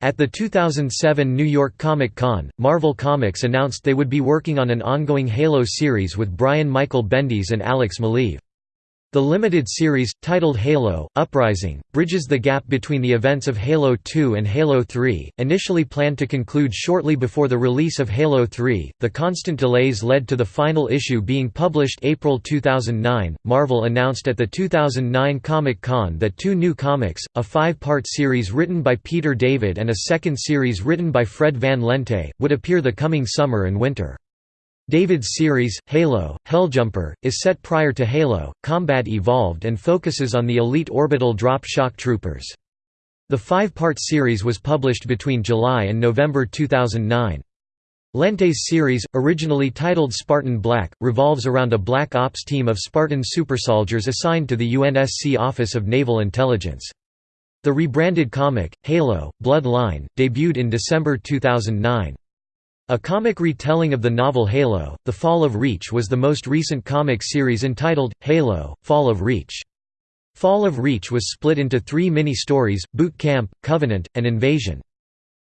At the 2007 New York Comic Con, Marvel Comics announced they would be working on an ongoing Halo series with Brian Michael Bendis and Alex Maleev. The limited series, titled Halo, Uprising, bridges the gap between the events of Halo 2 and Halo 3, initially planned to conclude shortly before the release of Halo 3. The constant delays led to the final issue being published April 2009. Marvel announced at the 2009 Comic Con that two new comics, a five part series written by Peter David and a second series written by Fred Van Lente, would appear the coming summer and winter. David's series, Halo, Helljumper, is set prior to Halo, Combat Evolved and focuses on the elite orbital drop shock troopers. The five-part series was published between July and November 2009. Lente's series, originally titled Spartan Black, revolves around a Black Ops team of Spartan supersoldiers assigned to the UNSC Office of Naval Intelligence. The rebranded comic, Halo, Bloodline, debuted in December 2009. A comic retelling of the novel Halo, The Fall of Reach was the most recent comic series entitled, Halo, Fall of Reach. Fall of Reach was split into three mini-stories, Boot Camp, Covenant, and Invasion.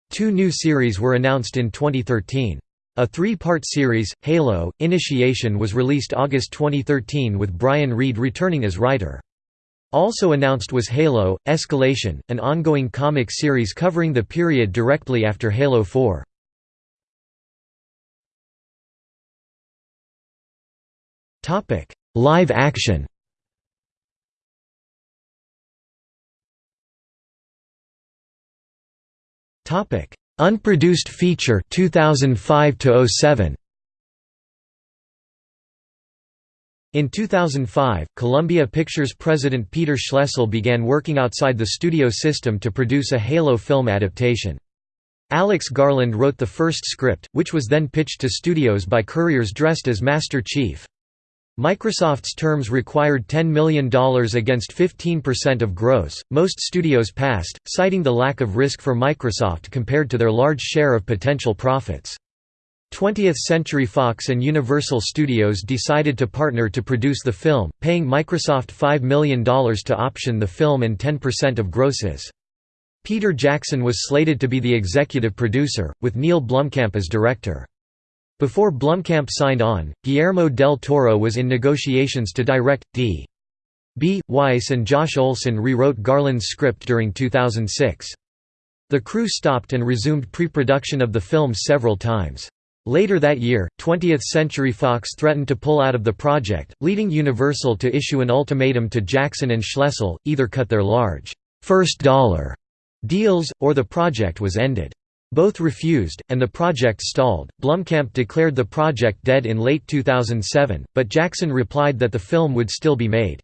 Two new series were announced in 2013. A three-part series, Halo, Initiation was released August 2013 with Brian Reed returning as writer. Also announced was Halo, Escalation, an ongoing comic series covering the period directly after Halo 4. Topic: Live action. Topic: Unproduced feature 2005 to 07. In 2005, Columbia Pictures president Peter Schlessel began working outside the studio system to produce a Halo film adaptation. Alex Garland wrote the first script, which was then pitched to studios by couriers dressed as Master Chief. Microsoft's terms required $10 million against 15% of gross. Most studios passed, citing the lack of risk for Microsoft compared to their large share of potential profits. 20th Century Fox and Universal Studios decided to partner to produce the film, paying Microsoft $5 million to option the film and 10% of grosses. Peter Jackson was slated to be the executive producer, with Neill Blomkamp as director. Before Blomkamp signed on, Guillermo del Toro was in negotiations to direct. D. B. Weiss and Josh Olson rewrote Garland's script during 2006. The crew stopped and resumed pre-production of the film several times. Later that year, 20th Century Fox threatened to pull out of the project, leading Universal to issue an ultimatum to Jackson and Schlessel, either cut their large, first dollar deals, or the project was ended. Both refused, and the project stalled. Blomkamp declared the project dead in late 2007, but Jackson replied that the film would still be made.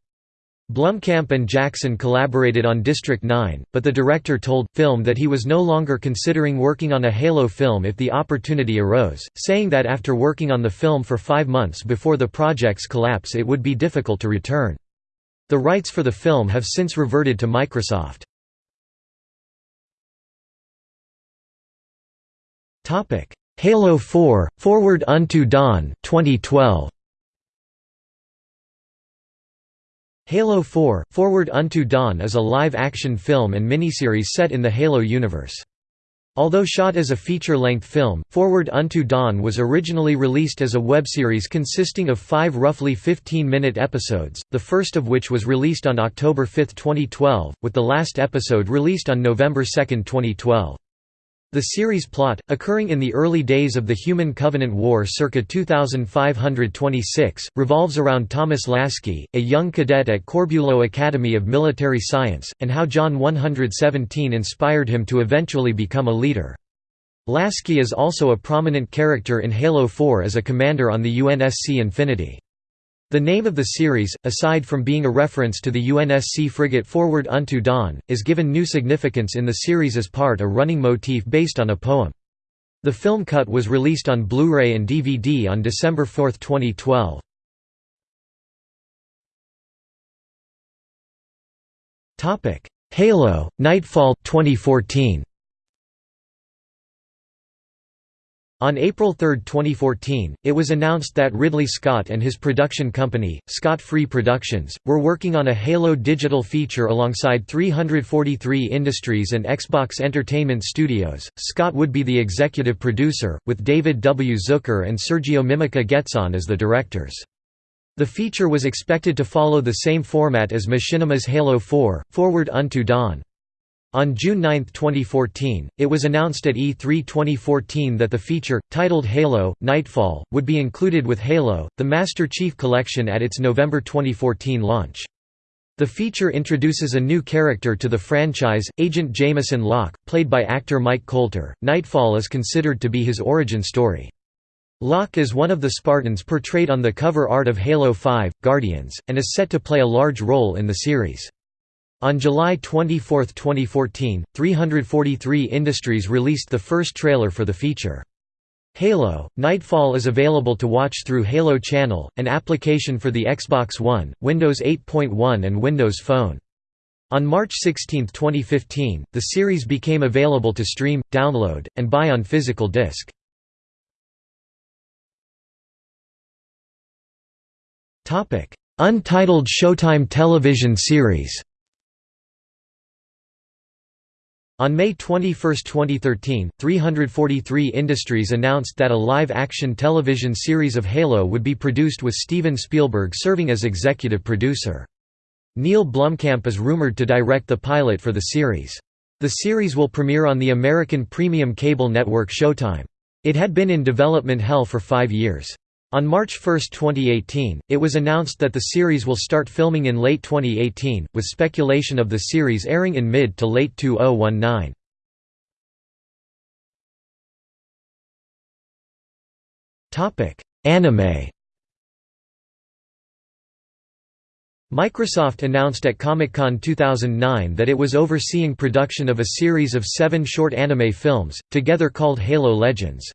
Blomkamp and Jackson collaborated on District 9, but the director told Film that he was no longer considering working on a Halo film if the opportunity arose, saying that after working on the film for five months before the project's collapse it would be difficult to return. The rights for the film have since reverted to Microsoft. Halo 4 – Forward Unto Dawn 2012. Halo 4 – Forward Unto Dawn is a live-action film and miniseries set in the Halo universe. Although shot as a feature-length film, Forward Unto Dawn was originally released as a web series consisting of five roughly 15-minute episodes, the first of which was released on October 5, 2012, with the last episode released on November 2, 2012. The series plot, occurring in the early days of the Human Covenant War circa 2526, revolves around Thomas Lasky, a young cadet at Corbulo Academy of Military Science, and how John 117 inspired him to eventually become a leader. Lasky is also a prominent character in Halo 4 as a commander on the UNSC Infinity. The name of the series, aside from being a reference to the UNSC frigate Forward Unto Dawn, is given new significance in the series as part a running motif based on a poem. The film cut was released on Blu-ray and DVD on December 4, 2012. Halo, Nightfall, 2014 On April 3, 2014, it was announced that Ridley Scott and his production company, Scott Free Productions, were working on a Halo digital feature alongside 343 Industries and Xbox Entertainment Studios. Scott would be the executive producer, with David W. Zucker and Sergio Mimica-Gezzan as the directors. The feature was expected to follow the same format as Machinima's Halo 4, Forward Unto Dawn. On June 9, 2014, it was announced at E3 2014 that the feature, titled Halo, Nightfall, would be included with Halo, the Master Chief Collection at its November 2014 launch. The feature introduces a new character to the franchise, Agent Jameson Locke, played by actor Mike Colter. Nightfall is considered to be his origin story. Locke is one of the Spartans portrayed on the cover art of Halo 5, Guardians, and is set to play a large role in the series. On July 24, 2014, 343 Industries released the first trailer for the feature. Halo, Nightfall is available to watch through Halo Channel, an application for the Xbox One, Windows 8.1 and Windows Phone. On March 16, 2015, the series became available to stream, download, and buy on physical disc. Untitled Showtime television series On May 21, 2013, 343 Industries announced that a live-action television series of Halo would be produced with Steven Spielberg serving as executive producer. Neill Blomkamp is rumored to direct the pilot for the series. The series will premiere on the American premium cable network Showtime. It had been in development hell for five years. On March 1, 2018, it was announced that the series will start filming in late 2018, with speculation of the series airing in mid to late 2019. Anime Microsoft announced at Comic-Con 2009 that it was overseeing production of a series of seven short anime films, together called Halo Legends.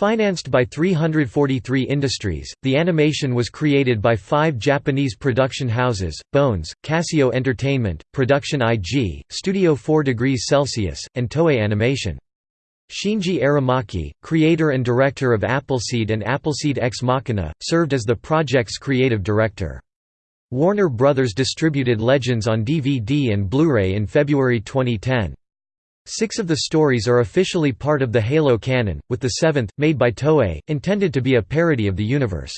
Financed by 343 Industries, the animation was created by five Japanese production houses, Bones, Casio Entertainment, Production IG, Studio 4 Degrees Celsius, and Toei Animation. Shinji Aramaki, creator and director of Appleseed and Appleseed Ex Machina, served as the project's creative director. Warner Brothers distributed Legends on DVD and Blu-ray in February 2010. Six of the stories are officially part of the Halo canon, with the seventh, made by Toei, intended to be a parody of the universe.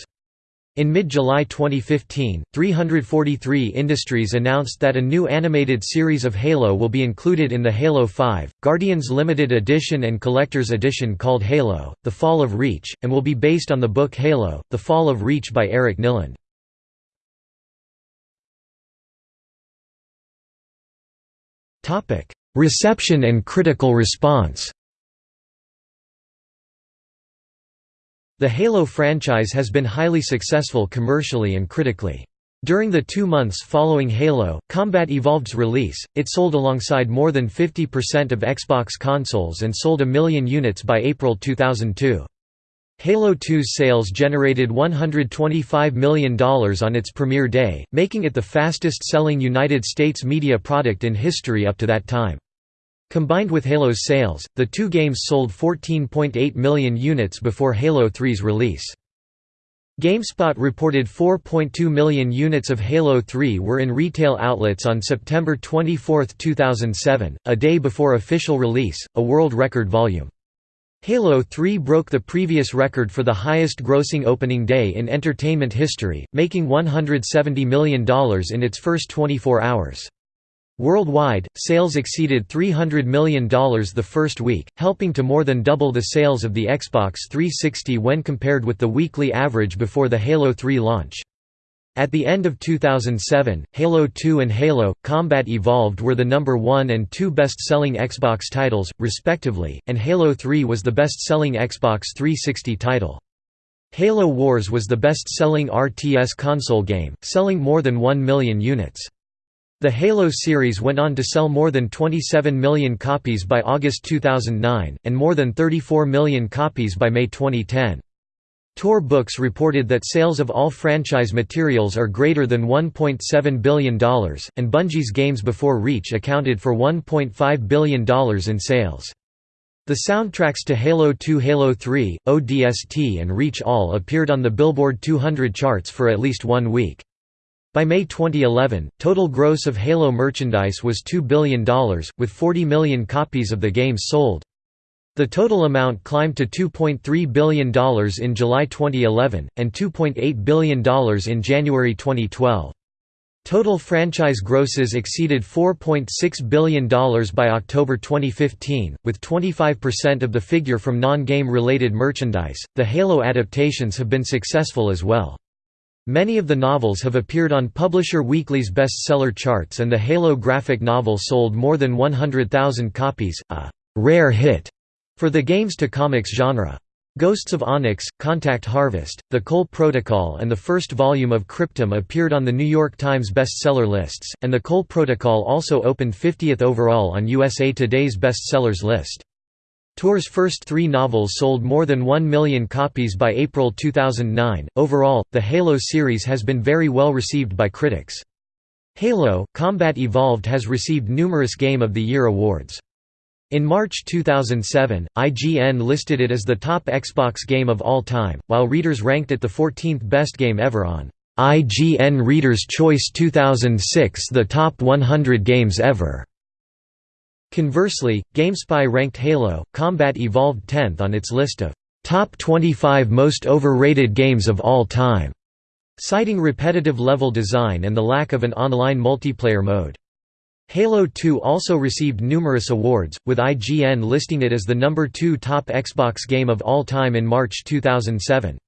In mid-July 2015, 343 Industries announced that a new animated series of Halo will be included in the Halo 5, Guardians Limited Edition and Collector's Edition called Halo, The Fall of Reach, and will be based on the book Halo, The Fall of Reach by Eric Nylund. Reception and critical response The Halo franchise has been highly successful commercially and critically. During the two months following Halo, Combat Evolved's release, it sold alongside more than 50% of Xbox consoles and sold a million units by April 2002. Halo 2's sales generated $125 million on its premiere day, making it the fastest-selling United States media product in history up to that time. Combined with Halo's sales, the two games sold 14.8 million units before Halo 3's release. GameSpot reported 4.2 million units of Halo 3 were in retail outlets on September 24, 2007, a day before official release, a world record volume. Halo 3 broke the previous record for the highest grossing opening day in entertainment history, making $170 million in its first 24 hours. Worldwide, sales exceeded $300 million the first week, helping to more than double the sales of the Xbox 360 when compared with the weekly average before the Halo 3 launch. At the end of 2007, Halo 2 and Halo Combat Evolved were the number 1 and 2 best-selling Xbox titles, respectively, and Halo 3 was the best-selling Xbox 360 title. Halo Wars was the best-selling RTS console game, selling more than 1 million units. The Halo series went on to sell more than 27 million copies by August 2009, and more than 34 million copies by May 2010. Tor Books reported that sales of all franchise materials are greater than $1.7 billion, and Bungie's games before Reach accounted for $1.5 billion in sales. The soundtracks to Halo 2 Halo 3, ODST and Reach all appeared on the Billboard 200 charts for at least one week. By May 2011, total gross of Halo merchandise was $2 billion, with 40 million copies of the games sold. The total amount climbed to $2.3 billion in July 2011, and $2.8 billion in January 2012. Total franchise grosses exceeded $4.6 billion by October 2015, with 25% of the figure from non game related merchandise. The Halo adaptations have been successful as well. Many of the novels have appeared on Publisher Weekly's bestseller charts and the Halo graphic novel sold more than 100,000 copies, a «rare hit» for the games-to-comics genre. Ghosts of Onyx, Contact Harvest, The Cole Protocol and the first volume of Cryptum appeared on the New York Times bestseller lists, and The Cole Protocol also opened 50th overall on USA Today's bestsellers list. Tor's first three novels sold more than 1 million copies by April 2009. Overall, the Halo series has been very well received by critics. Halo Combat Evolved has received numerous Game of the Year awards. In March 2007, IGN listed it as the top Xbox game of all time, while readers ranked it the 14th best game ever on IGN Reader's Choice 2006 the top 100 games ever. Conversely, GameSpy ranked Halo Combat Evolved 10th on its list of top 25 most overrated games of all time, citing repetitive level design and the lack of an online multiplayer mode. Halo 2 also received numerous awards, with IGN listing it as the number 2 top Xbox game of all time in March 2007.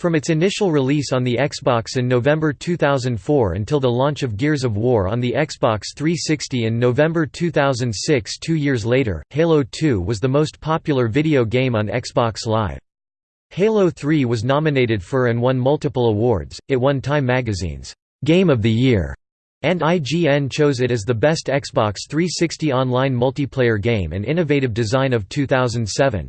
From its initial release on the Xbox in November 2004 until the launch of Gears of War on the Xbox 360 in November 2006 two years later, Halo 2 was the most popular video game on Xbox Live. Halo 3 was nominated for and won multiple awards, it won Time Magazine's «Game of the Year» and IGN chose it as the best Xbox 360 online multiplayer game and innovative design of 2007.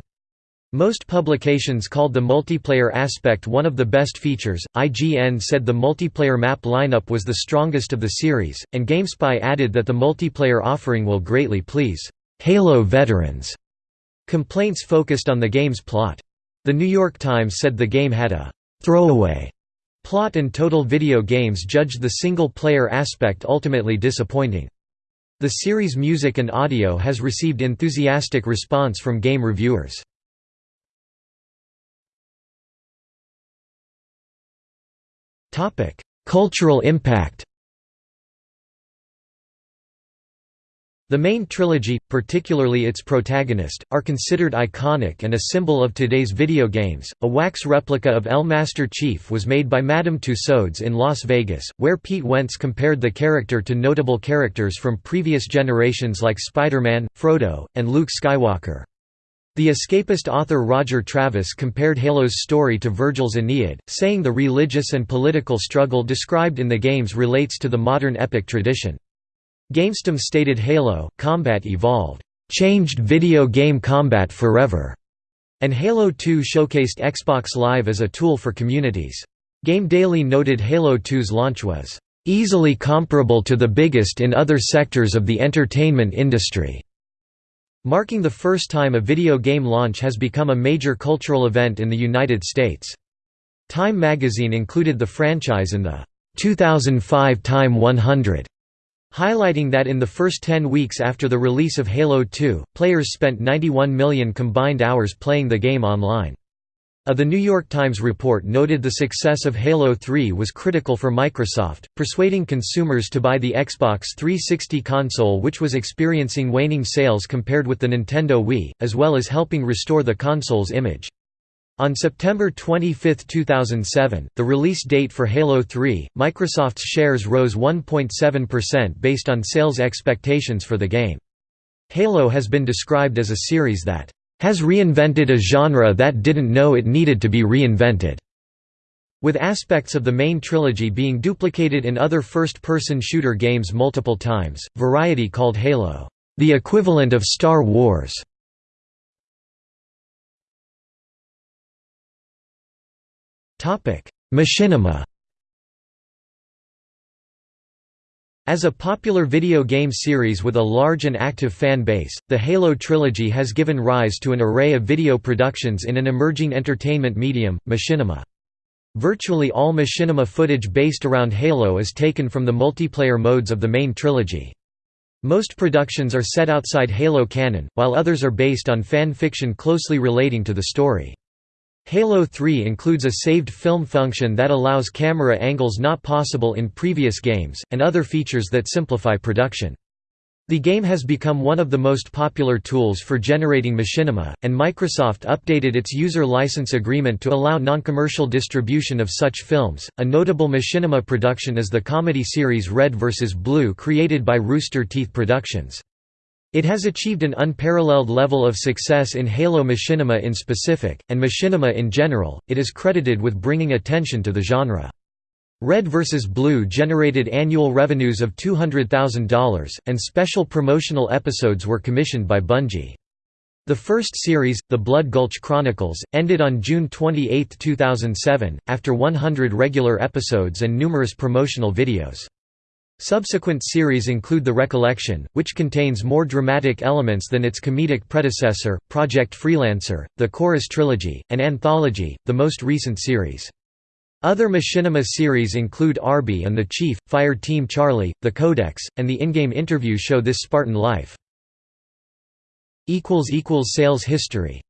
Most publications called the multiplayer aspect one of the best features. IGN said the multiplayer map lineup was the strongest of the series, and GameSpy added that the multiplayer offering will greatly please Halo veterans. Complaints focused on the game's plot. The New York Times said the game had a throwaway plot and Total Video Games judged the single-player aspect ultimately disappointing. The series' music and audio has received enthusiastic response from game reviewers. Cultural impact The main trilogy, particularly its protagonist, are considered iconic and a symbol of today's video games. A wax replica of El Master Chief was made by Madame Tussauds in Las Vegas, where Pete Wentz compared the character to notable characters from previous generations like Spider-Man, Frodo, and Luke Skywalker. The escapist author Roger Travis compared Halo's story to Virgil's Aeneid, saying the religious and political struggle described in the games relates to the modern epic tradition. GameStem stated Halo, Combat Evolved, "...changed video game combat forever", and Halo 2 showcased Xbox Live as a tool for communities. Game Daily noted Halo 2's launch was, "...easily comparable to the biggest in other sectors of the entertainment industry." marking the first time a video game launch has become a major cultural event in the United States. Time magazine included the franchise in the 2005 Time 100, highlighting that in the first 10 weeks after the release of Halo 2, players spent 91 million combined hours playing the game online. A The New York Times report noted the success of Halo 3 was critical for Microsoft, persuading consumers to buy the Xbox 360 console which was experiencing waning sales compared with the Nintendo Wii, as well as helping restore the console's image. On September 25, 2007, the release date for Halo 3, Microsoft's shares rose 1.7% based on sales expectations for the game. Halo has been described as a series that has reinvented a genre that didn't know it needed to be reinvented. With aspects of the main trilogy being duplicated in other first-person shooter games multiple times, Variety called Halo, "...the equivalent of Star Wars." Machinima As a popular video game series with a large and active fan base, the Halo trilogy has given rise to an array of video productions in an emerging entertainment medium, machinima. Virtually all machinima footage based around Halo is taken from the multiplayer modes of the main trilogy. Most productions are set outside Halo canon, while others are based on fan fiction closely relating to the story. Halo 3 includes a saved film function that allows camera angles not possible in previous games, and other features that simplify production. The game has become one of the most popular tools for generating machinima, and Microsoft updated its user license agreement to allow non-commercial distribution of such films. A notable machinima production is the comedy series Red vs. Blue created by Rooster Teeth Productions. It has achieved an unparalleled level of success in Halo Machinima in specific, and Machinima in general, it is credited with bringing attention to the genre. Red vs. Blue generated annual revenues of $200,000, and special promotional episodes were commissioned by Bungie. The first series, The Blood Gulch Chronicles, ended on June 28, 2007, after 100 regular episodes and numerous promotional videos. Subsequent series include The Recollection, which contains more dramatic elements than its comedic predecessor, Project Freelancer, the Chorus Trilogy, and Anthology, the most recent series. Other Machinima series include Arby and the Chief, Fire Team Charlie, The Codex, and the in-game interview show This Spartan Life. Sales history